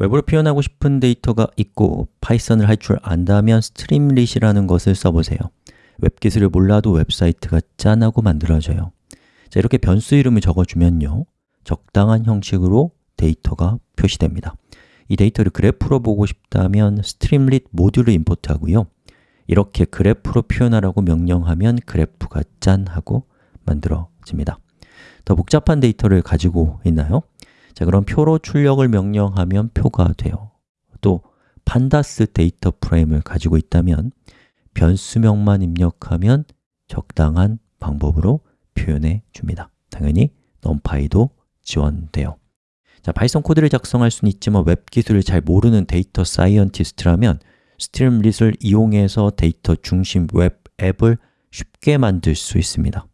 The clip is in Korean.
웹으로 표현하고 싶은 데이터가 있고 파이썬을 할 줄 안다면 Streamlit이라는 것을 써보세요. 웹 기술을 몰라도 웹사이트가 짠하고 만들어져요. 자, 이렇게 변수 이름을 적어주면요. 적당한 형식으로 데이터가 표시됩니다. 이 데이터를 그래프로 보고 싶다면 Streamlit 모듈을 import하고요. 이렇게 그래프로 표현하라고 명령하면 그래프가 짠 하고 만들어집니다. 더 복잡한 데이터를 가지고 있나요? 자, 그럼 표로 출력을 명령하면 표가 돼요. 또 pandas data frame을 가지고 있다면 변수명만 입력하면 적당한 방법으로 표현해 줍니다. 당연히 numpy도 지원돼요. 자, 파이썬 코드를 작성할 수는 있지만 웹 기술을 잘 모르는 data scientist라면 Streamlit을 이용해서 데이터 중심 웹 앱을 쉽게 만들 수 있습니다